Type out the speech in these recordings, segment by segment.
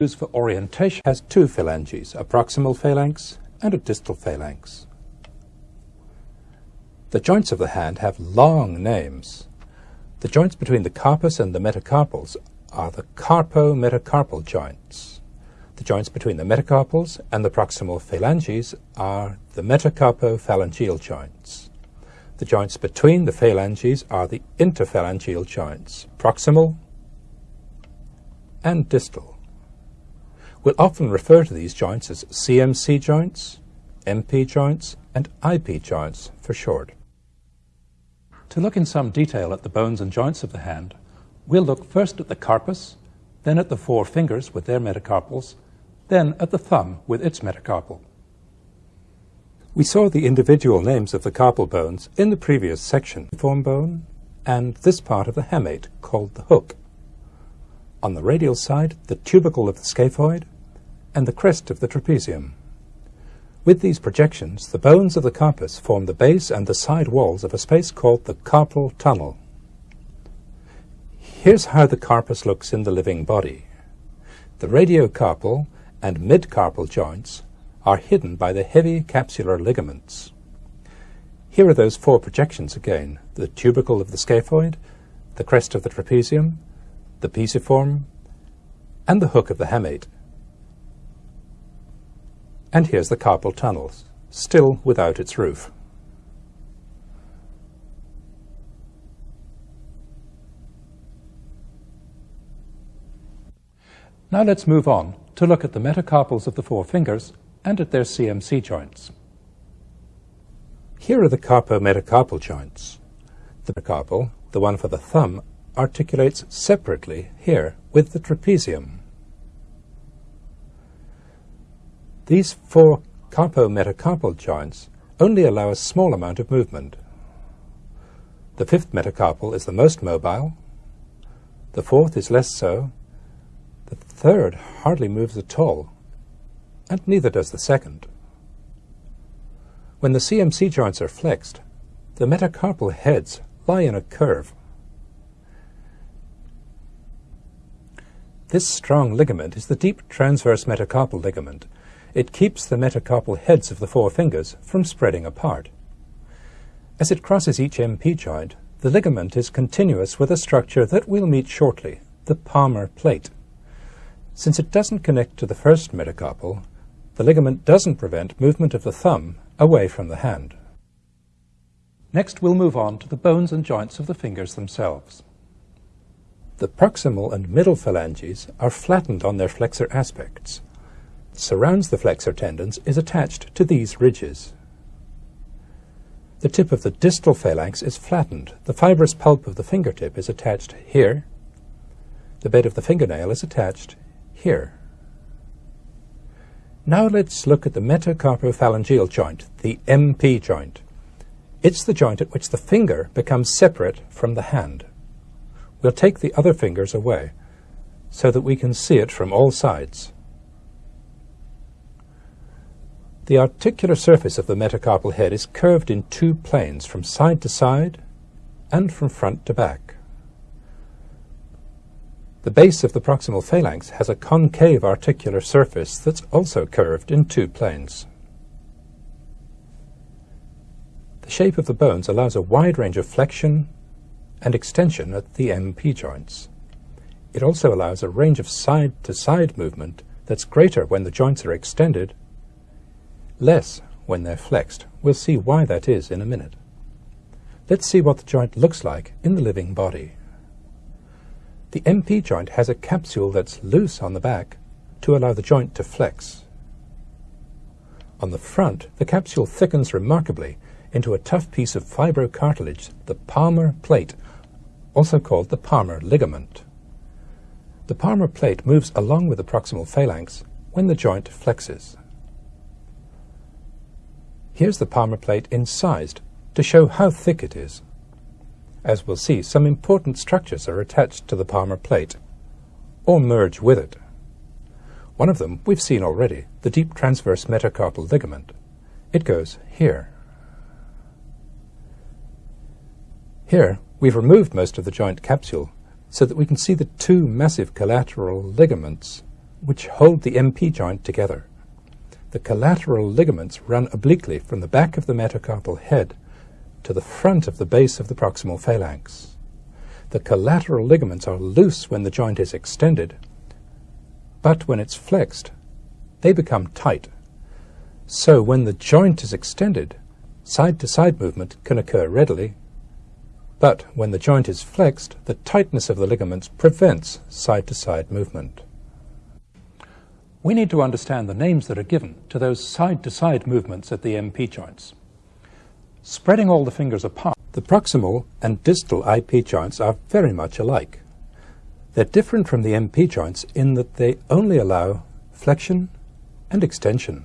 used for orientation has two phalanges, a proximal phalanx and a distal phalanx. The joints of the hand have long names. The joints between the carpus and the metacarpals are the carpo-metacarpal joints. The joints between the metacarpals and the proximal phalanges are the metacarpophalangeal joints. The joints between the phalanges are the interphalangeal joints, proximal and distal. We'll often refer to these joints as CMC joints, MP joints, and IP joints for short. To look in some detail at the bones and joints of the hand, we'll look first at the carpus, then at the four fingers with their metacarpals, then at the thumb with its metacarpal. We saw the individual names of the carpal bones in the previous section, the form bone, and this part of the hamate called the hook. On the radial side, the tubercle of the scaphoid, and the crest of the trapezium. With these projections, the bones of the carpus form the base and the side walls of a space called the carpal tunnel. Here's how the carpus looks in the living body. The radiocarpal and midcarpal joints are hidden by the heavy capsular ligaments. Here are those four projections again, the tubercle of the scaphoid, the crest of the trapezium, the pisiform, and the hook of the hamate. And here's the carpal tunnel, still without its roof. Now let's move on to look at the metacarpals of the four fingers and at their CMC joints. Here are the carpo-metacarpal joints. The metacarpal, the one for the thumb, articulates separately here with the trapezium. These four carpo-metacarpal joints only allow a small amount of movement. The fifth metacarpal is the most mobile, the fourth is less so, the third hardly moves at all, and neither does the second. When the CMC joints are flexed, the metacarpal heads lie in a curve. This strong ligament is the deep transverse metacarpal ligament, it keeps the metacarpal heads of the four fingers from spreading apart. As it crosses each MP joint, the ligament is continuous with a structure that we'll meet shortly, the palmar plate. Since it doesn't connect to the first metacarpal, the ligament doesn't prevent movement of the thumb away from the hand. Next we'll move on to the bones and joints of the fingers themselves. The proximal and middle phalanges are flattened on their flexor aspects, surrounds the flexor tendons is attached to these ridges. The tip of the distal phalanx is flattened. The fibrous pulp of the fingertip is attached here. The bed of the fingernail is attached here. Now let's look at the metacarpophalangeal joint, the MP joint. It's the joint at which the finger becomes separate from the hand. We'll take the other fingers away so that we can see it from all sides. The articular surface of the metacarpal head is curved in two planes, from side to side and from front to back. The base of the proximal phalanx has a concave articular surface that's also curved in two planes. The shape of the bones allows a wide range of flexion and extension at the MP joints. It also allows a range of side-to-side -side movement that's greater when the joints are extended less when they're flexed. We'll see why that is in a minute. Let's see what the joint looks like in the living body. The MP joint has a capsule that's loose on the back to allow the joint to flex. On the front, the capsule thickens remarkably into a tough piece of fibrocartilage, the palmar plate, also called the palmar ligament. The palmar plate moves along with the proximal phalanx when the joint flexes. Here's the palmar plate incised to show how thick it is. As we'll see, some important structures are attached to the palmar plate, or merge with it. One of them we've seen already, the deep transverse metacarpal ligament. It goes here. Here, we've removed most of the joint capsule so that we can see the two massive collateral ligaments which hold the MP joint together. The collateral ligaments run obliquely from the back of the metacarpal head to the front of the base of the proximal phalanx. The collateral ligaments are loose when the joint is extended, but when it's flexed, they become tight. So when the joint is extended, side-to-side -side movement can occur readily, but when the joint is flexed, the tightness of the ligaments prevents side-to-side -side movement. We need to understand the names that are given to those side-to-side -side movements at the MP joints. Spreading all the fingers apart, the proximal and distal IP joints are very much alike. They're different from the MP joints in that they only allow flexion and extension.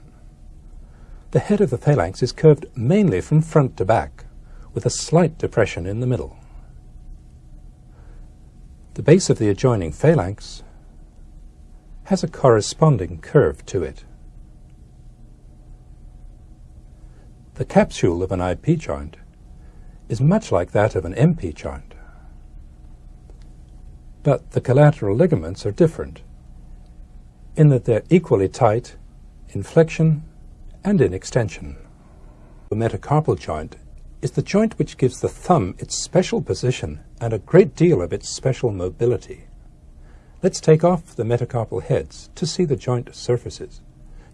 The head of the phalanx is curved mainly from front to back, with a slight depression in the middle. The base of the adjoining phalanx has a corresponding curve to it. The capsule of an IP joint is much like that of an MP joint. But the collateral ligaments are different in that they're equally tight in flexion and in extension. The metacarpal joint is the joint which gives the thumb its special position and a great deal of its special mobility. Let's take off the metacarpal heads to see the joint surfaces.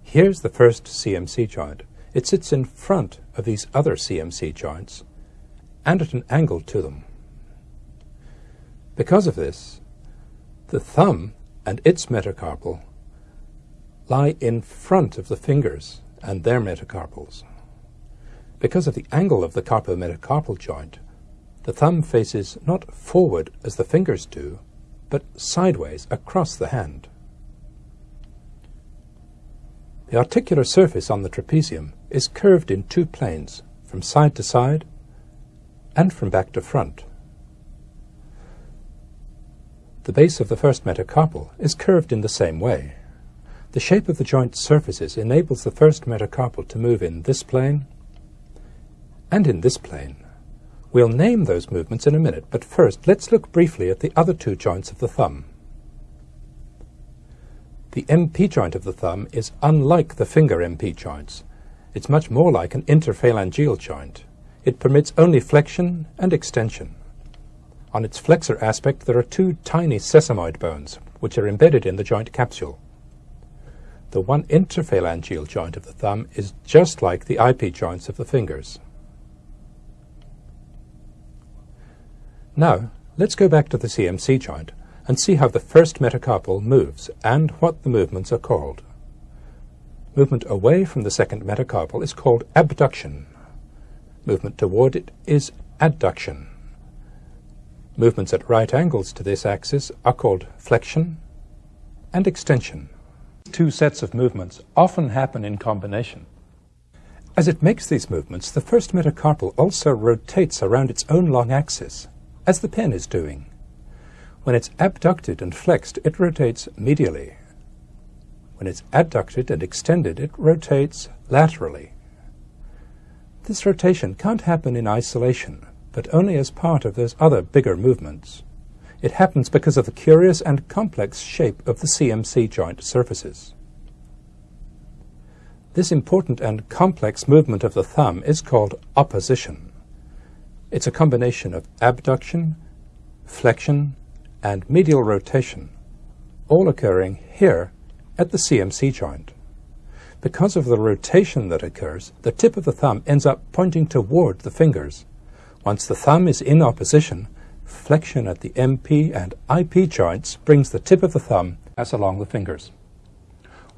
Here's the first CMC joint. It sits in front of these other CMC joints and at an angle to them. Because of this, the thumb and its metacarpal lie in front of the fingers and their metacarpals. Because of the angle of the carpometacarpal joint, the thumb faces not forward as the fingers do, but sideways across the hand. The articular surface on the trapezium is curved in two planes, from side to side and from back to front. The base of the first metacarpal is curved in the same way. The shape of the joint surfaces enables the first metacarpal to move in this plane and in this plane. We'll name those movements in a minute, but first let's look briefly at the other two joints of the thumb. The MP joint of the thumb is unlike the finger MP joints. It's much more like an interphalangeal joint. It permits only flexion and extension. On its flexor aspect there are two tiny sesamoid bones, which are embedded in the joint capsule. The one interphalangeal joint of the thumb is just like the IP joints of the fingers. Now, let's go back to the CMC joint and see how the first metacarpal moves and what the movements are called. Movement away from the second metacarpal is called abduction. Movement toward it is adduction. Movements at right angles to this axis are called flexion and extension. Two sets of movements often happen in combination. As it makes these movements, the first metacarpal also rotates around its own long axis as the pen is doing. When it's abducted and flexed, it rotates medially. When it's adducted and extended, it rotates laterally. This rotation can't happen in isolation, but only as part of those other bigger movements. It happens because of the curious and complex shape of the CMC joint surfaces. This important and complex movement of the thumb is called opposition. It's a combination of abduction, flexion, and medial rotation, all occurring here at the CMC joint. Because of the rotation that occurs, the tip of the thumb ends up pointing toward the fingers. Once the thumb is in opposition, flexion at the MP and IP joints brings the tip of the thumb as along the fingers.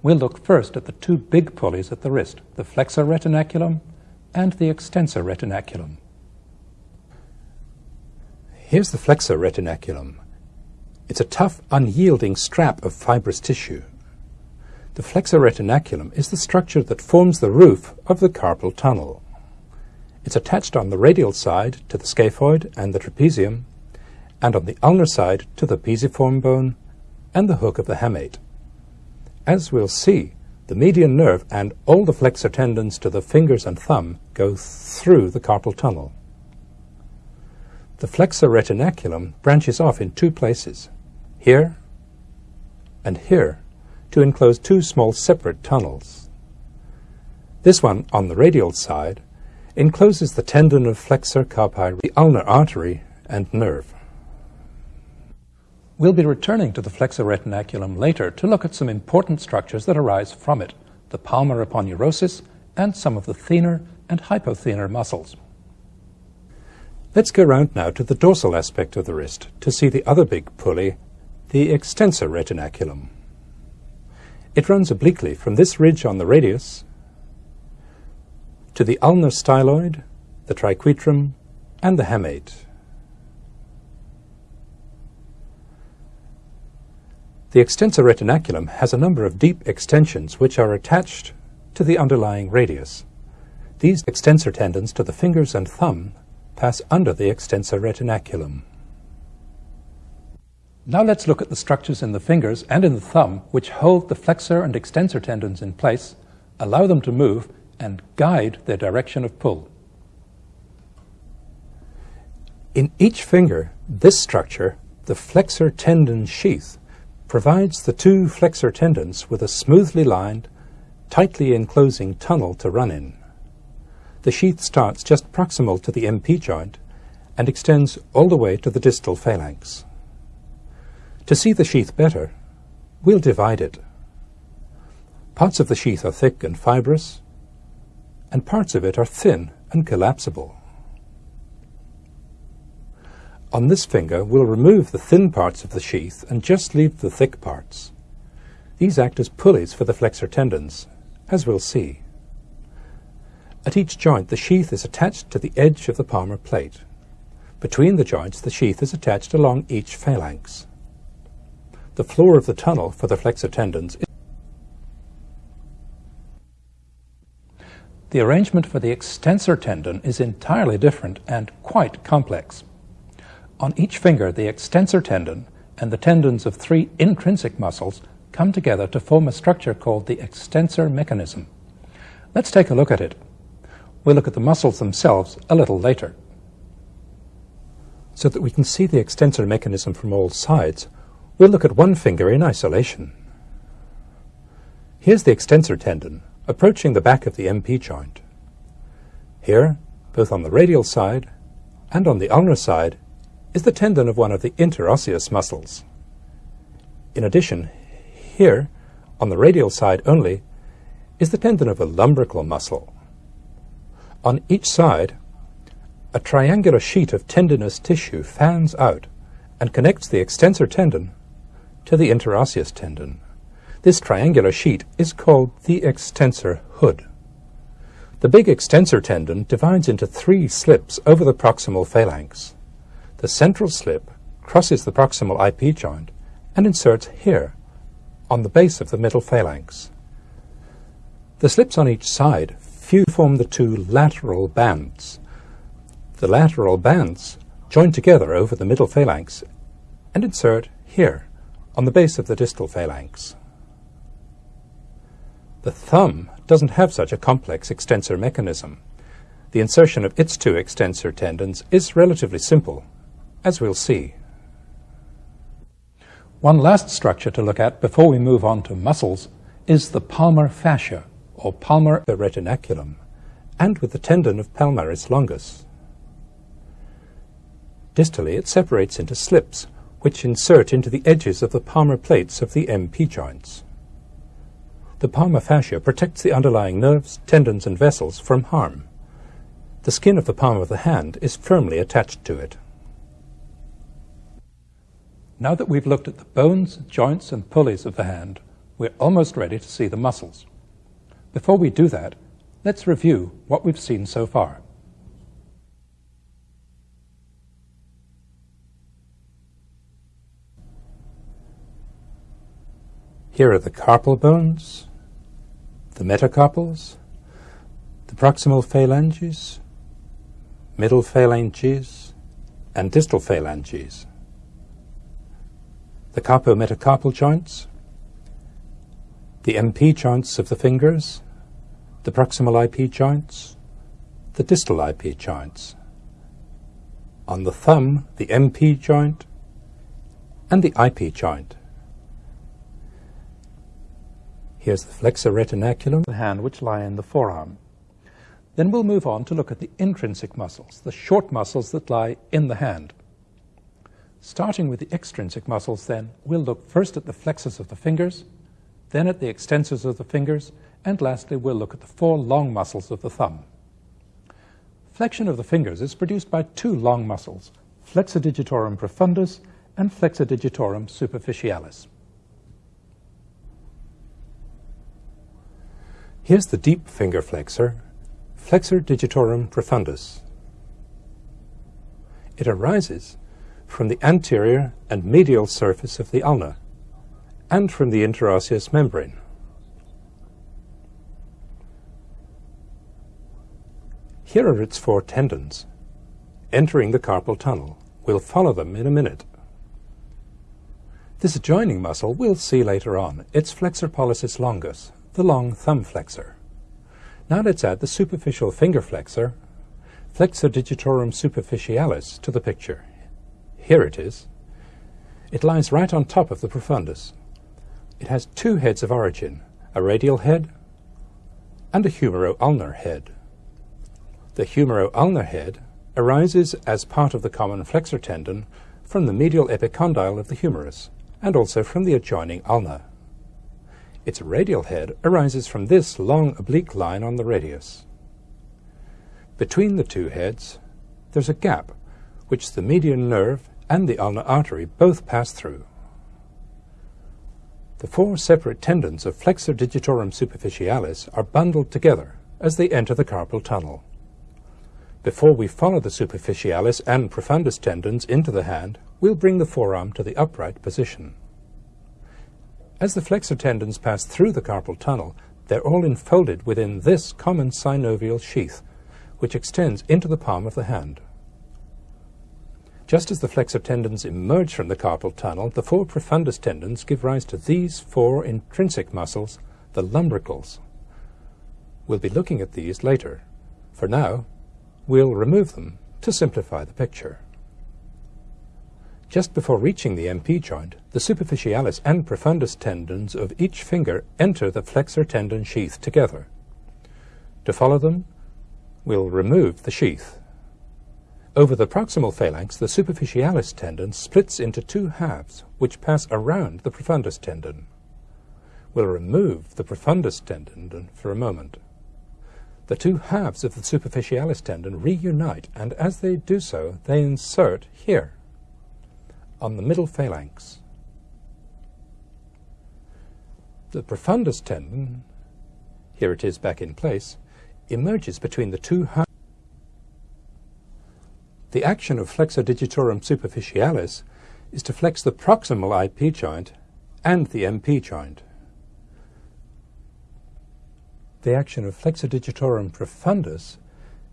We'll look first at the two big pulleys at the wrist, the flexor retinaculum and the extensor retinaculum. Here's the flexor retinaculum. It's a tough, unyielding strap of fibrous tissue. The flexor retinaculum is the structure that forms the roof of the carpal tunnel. It's attached on the radial side to the scaphoid and the trapezium, and on the ulnar side to the pisiform bone and the hook of the hamate. As we'll see, the median nerve and all the flexor tendons to the fingers and thumb go through the carpal tunnel. The flexor retinaculum branches off in two places, here and here, to enclose two small separate tunnels. This one, on the radial side, encloses the tendon of flexor carpi, the ulnar artery, and nerve. We'll be returning to the flexor retinaculum later to look at some important structures that arise from it, the palmar aponeurosis and some of the thenar and hypothenar muscles. Let's go round now to the dorsal aspect of the wrist to see the other big pulley, the extensor retinaculum. It runs obliquely from this ridge on the radius to the ulnar styloid, the triquetrum, and the hamate. The extensor retinaculum has a number of deep extensions which are attached to the underlying radius. These extensor tendons to the fingers and thumb pass under the extensor retinaculum. Now let's look at the structures in the fingers and in the thumb which hold the flexor and extensor tendons in place, allow them to move, and guide their direction of pull. In each finger, this structure, the flexor tendon sheath, provides the two flexor tendons with a smoothly lined, tightly enclosing tunnel to run in. The sheath starts just proximal to the MP joint and extends all the way to the distal phalanx. To see the sheath better, we'll divide it. Parts of the sheath are thick and fibrous, and parts of it are thin and collapsible. On this finger, we'll remove the thin parts of the sheath and just leave the thick parts. These act as pulleys for the flexor tendons, as we'll see. At each joint, the sheath is attached to the edge of the palmar plate. Between the joints, the sheath is attached along each phalanx. The floor of the tunnel for the flexor tendons is The arrangement for the extensor tendon is entirely different and quite complex. On each finger, the extensor tendon and the tendons of three intrinsic muscles come together to form a structure called the extensor mechanism. Let's take a look at it. We'll look at the muscles themselves a little later. So that we can see the extensor mechanism from all sides, we'll look at one finger in isolation. Here's the extensor tendon approaching the back of the MP joint. Here, both on the radial side and on the ulnar side, is the tendon of one of the interosseous muscles. In addition, here, on the radial side only, is the tendon of a lumbrical muscle. On each side, a triangular sheet of tendinous tissue fans out and connects the extensor tendon to the interosseous tendon. This triangular sheet is called the extensor hood. The big extensor tendon divides into three slips over the proximal phalanx. The central slip crosses the proximal IP joint and inserts here, on the base of the middle phalanx. The slips on each side form the two lateral bands. The lateral bands join together over the middle phalanx and insert here, on the base of the distal phalanx. The thumb doesn't have such a complex extensor mechanism. The insertion of its two extensor tendons is relatively simple as we'll see. One last structure to look at before we move on to muscles is the palmar fascia, or palmar retinaculum, and with the tendon of palmaris longus. Distally, it separates into slips, which insert into the edges of the palmar plates of the MP joints. The palmar fascia protects the underlying nerves, tendons, and vessels from harm. The skin of the palm of the hand is firmly attached to it. Now that we've looked at the bones, joints, and pulleys of the hand, we're almost ready to see the muscles. Before we do that, let's review what we've seen so far. Here are the carpal bones, the metacarpals, the proximal phalanges, middle phalanges, and distal phalanges the carpometacarpal joints, the MP joints of the fingers, the proximal IP joints, the distal IP joints. On the thumb, the MP joint and the IP joint. Here's the flexor retinaculum, the hand which lie in the forearm. Then we'll move on to look at the intrinsic muscles, the short muscles that lie in the hand. Starting with the extrinsic muscles then, we'll look first at the flexors of the fingers, then at the extensors of the fingers, and lastly we'll look at the four long muscles of the thumb. Flexion of the fingers is produced by two long muscles, flexor digitorum profundus and flexor digitorum superficialis. Here's the deep finger flexor, flexor digitorum profundus. It arises from the anterior and medial surface of the ulna and from the interosseous membrane. Here are its four tendons, entering the carpal tunnel. We'll follow them in a minute. This adjoining muscle we'll see later on. It's flexor pollicis longus, the long thumb flexor. Now let's add the superficial finger flexor, flexor digitorum superficialis, to the picture. Here it is. It lies right on top of the profundus. It has two heads of origin, a radial head and a humero-ulnar head. The humero-ulnar head arises as part of the common flexor tendon from the medial epicondyle of the humerus and also from the adjoining ulna. Its radial head arises from this long oblique line on the radius. Between the two heads, there's a gap which the median nerve and the ulnar artery both pass through. The four separate tendons of flexor digitorum superficialis are bundled together as they enter the carpal tunnel. Before we follow the superficialis and profundus tendons into the hand, we'll bring the forearm to the upright position. As the flexor tendons pass through the carpal tunnel, they're all enfolded within this common synovial sheath, which extends into the palm of the hand. Just as the flexor tendons emerge from the carpal tunnel, the four profundus tendons give rise to these four intrinsic muscles, the lumbricals. We'll be looking at these later. For now, We'll remove them to simplify the picture. Just before reaching the MP joint, the superficialis and profundus tendons of each finger enter the flexor tendon sheath together. To follow them, we'll remove the sheath. Over the proximal phalanx, the superficialis tendon splits into two halves, which pass around the profundus tendon. We'll remove the profundus tendon for a moment. The two halves of the superficialis tendon reunite, and as they do so, they insert here, on the middle phalanx. The profundus tendon, here it is back in place, emerges between the two halves. The action of flexor digitorum superficialis is to flex the proximal IP joint and the MP joint the action of flexor digitorum profundus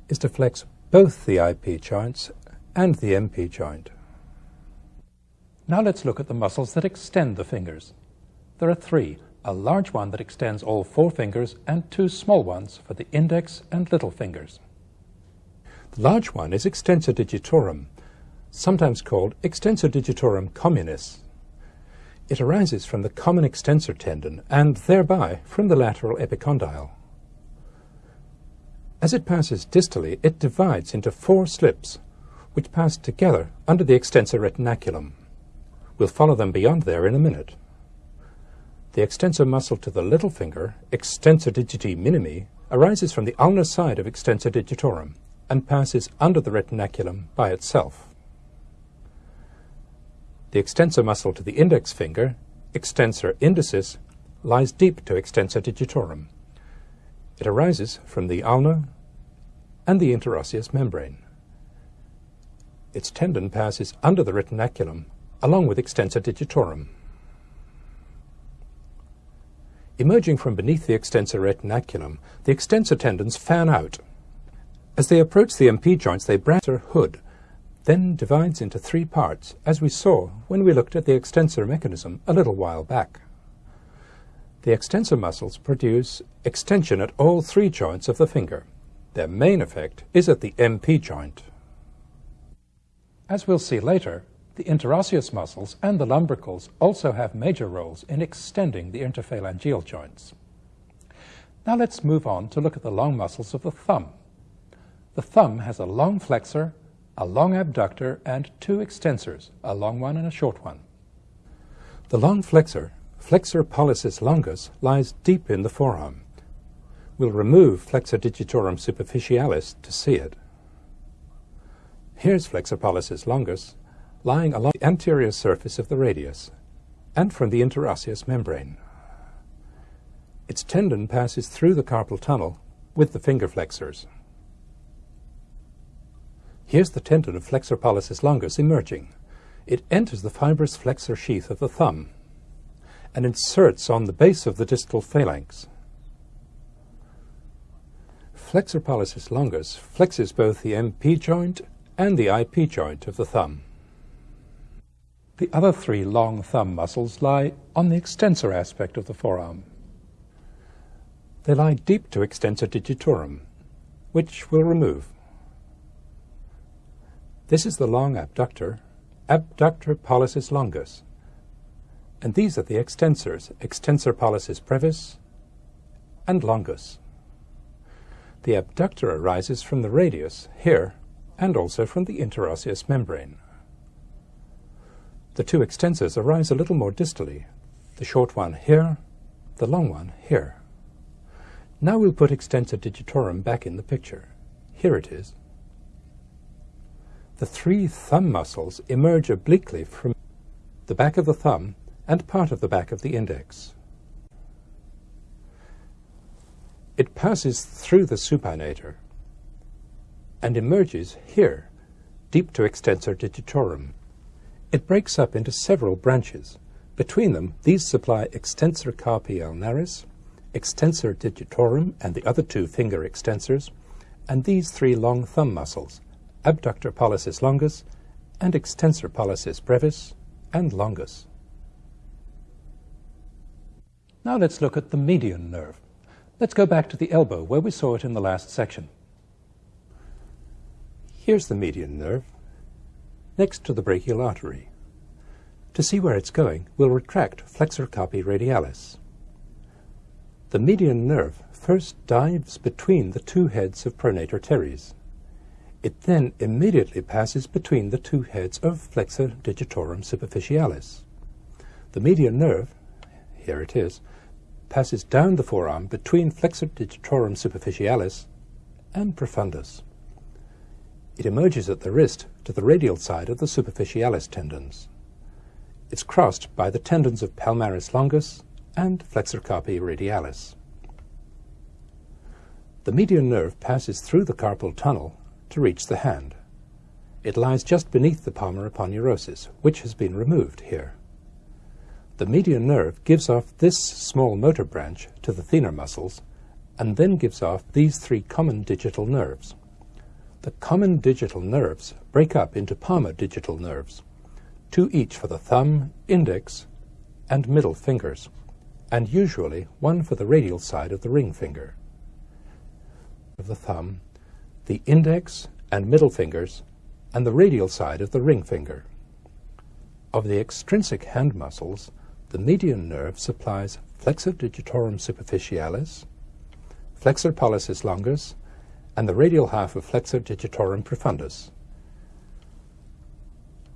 is to flex both the IP joints and the MP joint. Now let's look at the muscles that extend the fingers. There are three, a large one that extends all four fingers and two small ones for the index and little fingers. The large one is extensor digitorum, sometimes called extensor digitorum communis. It arises from the common extensor tendon and thereby from the lateral epicondyle. As it passes distally, it divides into four slips, which pass together under the extensor retinaculum. We'll follow them beyond there in a minute. The extensor muscle to the little finger, extensor digiti minimi, arises from the ulnar side of extensor digitorum and passes under the retinaculum by itself. The extensor muscle to the index finger, extensor indicis, lies deep to extensor digitorum. It arises from the ulna and the interosseous membrane. Its tendon passes under the retinaculum along with extensor digitorum. Emerging from beneath the extensor retinaculum, the extensor tendons fan out. As they approach the MP joints, they branch their hood, then divides into three parts, as we saw when we looked at the extensor mechanism a little while back. The extensor muscles produce extension at all three joints of the finger. Their main effect is at the MP joint. As we'll see later, the interosseous muscles and the lumbricals also have major roles in extending the interphalangeal joints. Now let's move on to look at the long muscles of the thumb. The thumb has a long flexor, a long abductor, and two extensors, a long one and a short one. The long flexor, flexor pollicis longus, lies deep in the forearm. We'll remove flexor digitorum superficialis to see it. Here's flexor pollicis longus, lying along the anterior surface of the radius and from the interosseous membrane. Its tendon passes through the carpal tunnel with the finger flexors. Here's the tendon of flexor pollicis longus emerging. It enters the fibrous flexor sheath of the thumb and inserts on the base of the distal phalanx. Flexor pollicis longus flexes both the MP joint and the IP joint of the thumb. The other three long thumb muscles lie on the extensor aspect of the forearm. They lie deep to extensor digitorum, which we'll remove. This is the long abductor, abductor pollicis longus, and these are the extensors, extensor pollicis brevis and longus. The abductor arises from the radius here and also from the interosseous membrane. The two extensors arise a little more distally, the short one here, the long one here. Now we'll put extensor digitorum back in the picture. Here it is. The three thumb muscles emerge obliquely from the back of the thumb and part of the back of the index. It passes through the supinator and emerges here, deep to extensor digitorum. It breaks up into several branches. Between them, these supply extensor carpi ulnaris, extensor digitorum and the other two finger extensors, and these three long thumb muscles, abductor pollicis longus and extensor pollicis brevis and longus. Now let's look at the median nerve. Let's go back to the elbow where we saw it in the last section. Here's the median nerve, next to the brachial artery. To see where it's going, we'll retract flexor carpi radialis. The median nerve first dives between the two heads of pronator teres. It then immediately passes between the two heads of flexor digitorum superficialis. The median nerve, here it is, passes down the forearm between flexor digitorum superficialis and profundus. It emerges at the wrist to the radial side of the superficialis tendons. It's crossed by the tendons of palmaris longus and flexor carpi radialis. The median nerve passes through the carpal tunnel to reach the hand. It lies just beneath the palmar aponeurosis, which has been removed here. The median nerve gives off this small motor branch to the thenar muscles and then gives off these three common digital nerves. The common digital nerves break up into palmar digital nerves, two each for the thumb, index, and middle fingers, and usually one for the radial side of the ring finger. Of the thumb, the index and middle fingers, and the radial side of the ring finger. Of the extrinsic hand muscles, the median nerve supplies flexor digitorum superficialis, flexor pollicis longus, and the radial half of flexor digitorum profundus.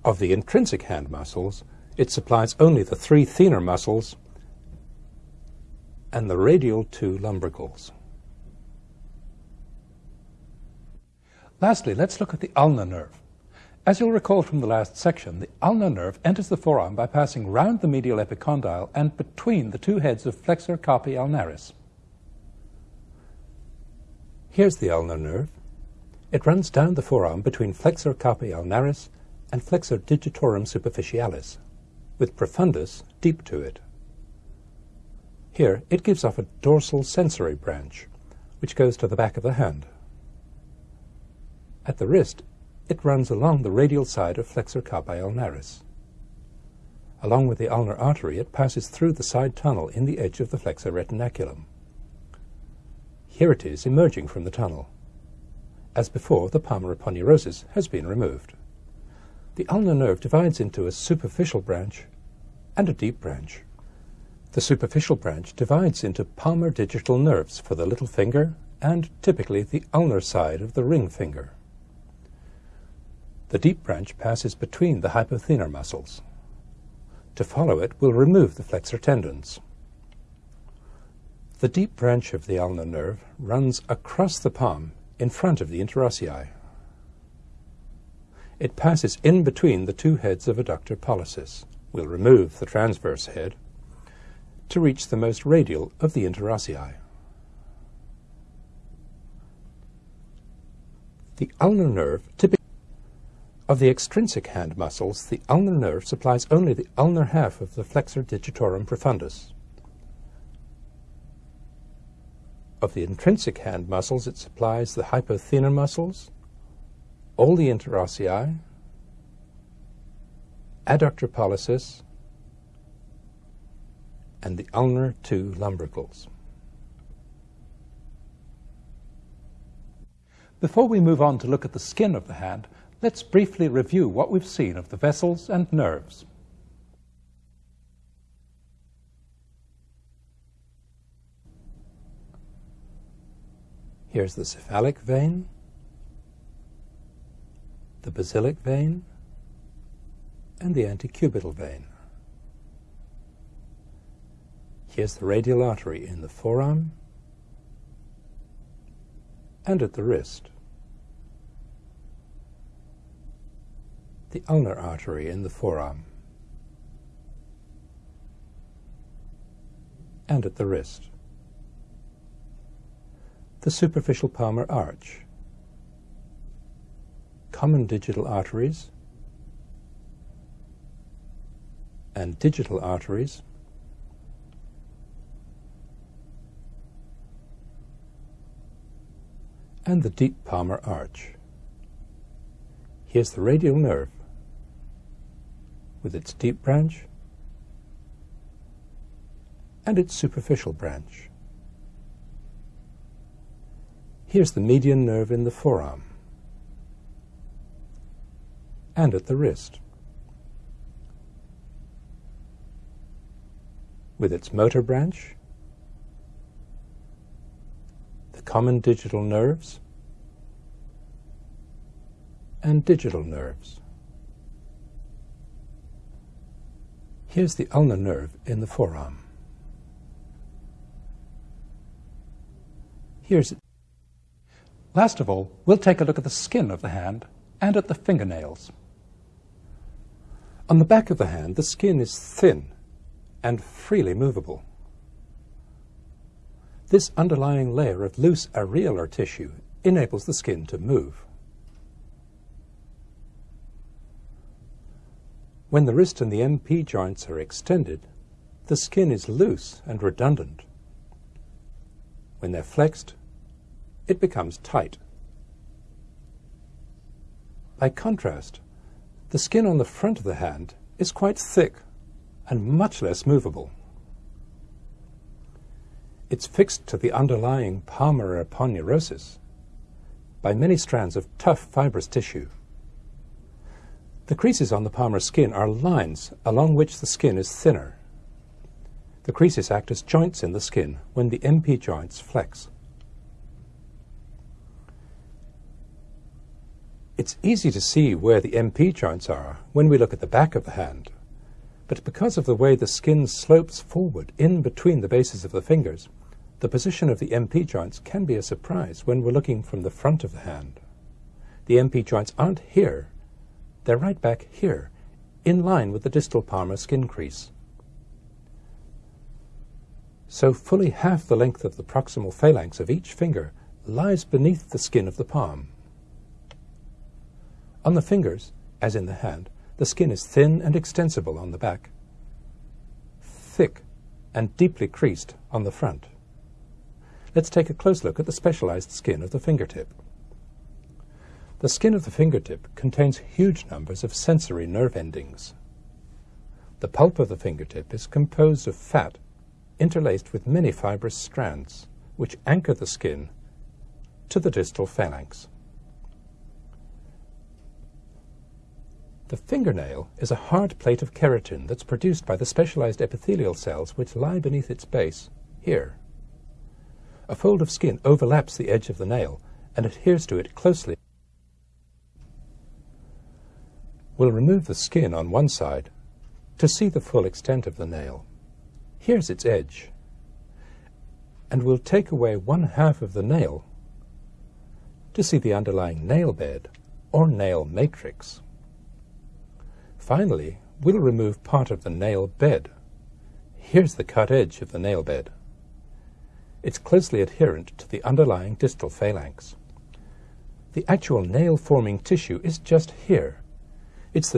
Of the intrinsic hand muscles, it supplies only the three thenar muscles and the radial two lumbricals. Lastly, let's look at the ulnar nerve. As you'll recall from the last section, the ulnar nerve enters the forearm by passing round the medial epicondyle and between the two heads of flexor carpi ulnaris. Here's the ulnar nerve. It runs down the forearm between flexor carpi ulnaris and flexor digitorum superficialis, with profundus deep to it. Here, it gives off a dorsal sensory branch, which goes to the back of the hand. At the wrist, it runs along the radial side of flexor carpi ulnaris. Along with the ulnar artery, it passes through the side tunnel in the edge of the flexor retinaculum. Here it is emerging from the tunnel. As before, the palmar aponeurosis has been removed. The ulnar nerve divides into a superficial branch and a deep branch. The superficial branch divides into palmar digital nerves for the little finger and typically the ulnar side of the ring finger. The deep branch passes between the hypothenar muscles. To follow it, we'll remove the flexor tendons. The deep branch of the ulnar nerve runs across the palm in front of the interossei. It passes in between the two heads of adductor pollicis. We'll remove the transverse head to reach the most radial of the interossei. The ulnar nerve typically of the extrinsic hand muscles, the ulnar nerve supplies only the ulnar half of the flexor digitorum profundus. Of the intrinsic hand muscles, it supplies the hypothenar muscles, all the interossei, adductor pollicis, and the ulnar two lumbricals. Before we move on to look at the skin of the hand, let's briefly review what we've seen of the vessels and nerves. Here's the cephalic vein, the basilic vein, and the antecubital vein. Here's the radial artery in the forearm and at the wrist. The ulnar artery in the forearm and at the wrist. The superficial palmar arch. Common digital arteries and digital arteries and the deep palmar arch. Here's the radial nerve with its deep branch and its superficial branch. Here's the median nerve in the forearm and at the wrist. With its motor branch the common digital nerves and digital nerves. Here's the ulnar nerve in the forearm. Here's it. Last of all, we'll take a look at the skin of the hand and at the fingernails. On the back of the hand, the skin is thin and freely movable. This underlying layer of loose areolar tissue enables the skin to move. When the wrist and the MP joints are extended, the skin is loose and redundant. When they're flexed, it becomes tight. By contrast, the skin on the front of the hand is quite thick and much less movable. It's fixed to the underlying palmar aponeurosis by many strands of tough fibrous tissue. The creases on the palmar skin are lines along which the skin is thinner. The creases act as joints in the skin when the MP joints flex. It's easy to see where the MP joints are when we look at the back of the hand, but because of the way the skin slopes forward in between the bases of the fingers, the position of the MP joints can be a surprise when we're looking from the front of the hand. The MP joints aren't here. They're right back here, in line with the distal palmar skin crease. So fully half the length of the proximal phalanx of each finger lies beneath the skin of the palm. On the fingers, as in the hand, the skin is thin and extensible on the back, thick and deeply creased on the front let's take a close look at the specialized skin of the fingertip. The skin of the fingertip contains huge numbers of sensory nerve endings. The pulp of the fingertip is composed of fat interlaced with many fibrous strands, which anchor the skin to the distal phalanx. The fingernail is a hard plate of keratin that's produced by the specialized epithelial cells which lie beneath its base, here. A fold of skin overlaps the edge of the nail and adheres to it closely. We'll remove the skin on one side to see the full extent of the nail. Here's its edge. And we'll take away one half of the nail to see the underlying nail bed or nail matrix. Finally, we'll remove part of the nail bed. Here's the cut edge of the nail bed. It's closely adherent to the underlying distal phalanx. The actual nail-forming tissue is just here. It's the